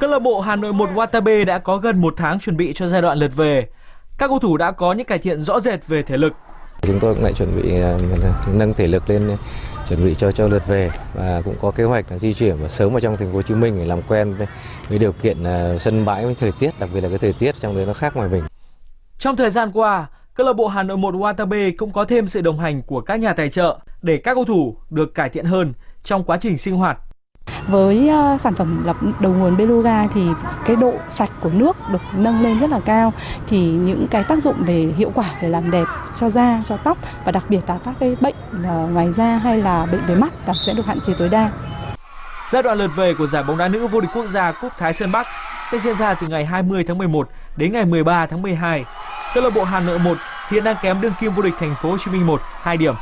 Câu lạc bộ Hà Nội 1 Watabe đã có gần một tháng chuẩn bị cho giai đoạn lượt về. Các cầu thủ đã có những cải thiện rõ rệt về thể lực. Chúng tôi cũng lại chuẩn bị à, nâng thể lực lên chuẩn bị cho cho lượt về và cũng có kế hoạch là di chuyển và sớm vào trong thành phố Hồ Chí Minh để làm quen với, với điều kiện à, sân bãi với thời tiết, đặc biệt là cái thời tiết trong đấy nó khác ngoài mình. Trong thời gian qua, câu lạc bộ Hà Nội 1 Watabe cũng có thêm sự đồng hành của các nhà tài trợ để các cầu thủ được cải thiện hơn trong quá trình sinh hoạt với ờ, sản phẩm lọc đầu nguồn Beluga thì cái độ sạch của nước được nâng lên rất là cao thì những cái tác dụng về hiệu quả về làm đẹp cho da, cho tóc và đặc biệt là các cái bệnh ờ, ngoài da hay là bệnh về mắt là sẽ được hạn chế tối đa. Giai đoạn lượt về của giải bóng đá nữ vô địch quốc gia Cúp Thái Sơn Bắc sẽ diễn ra từ ngày 20 tháng 11 đến ngày 13 tháng 12. Câu lạc bộ Hà Nội 1 hiện đang kém đương kim vô địch thành phố Hồ Chí Minh 1 2 điểm